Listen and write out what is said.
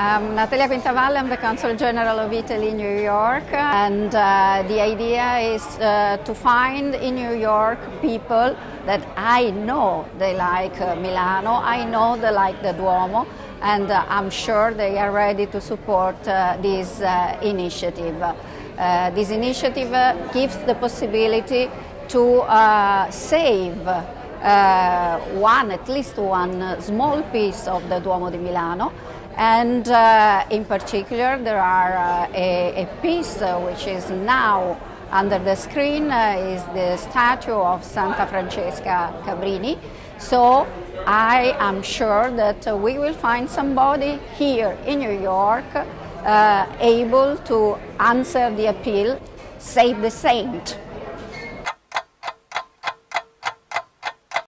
I'm Natalia Quintavalle, I'm the Consul General of Italy in New York, and uh, the idea is uh, to find in New York people that I know they like uh, Milano, I know they like the Duomo, and uh, I'm sure they are ready to support uh, this uh, initiative. this initiative gives the possibility to save one, at least one small piece of the Duomo di Milano and uh, in particular there are uh, a, a, piece uh, which is now under the screen uh, is the statue of Santa Francesca Cabrini. So I am sure that we will find somebody here in New York uh, able to answer the appeal, save the saint.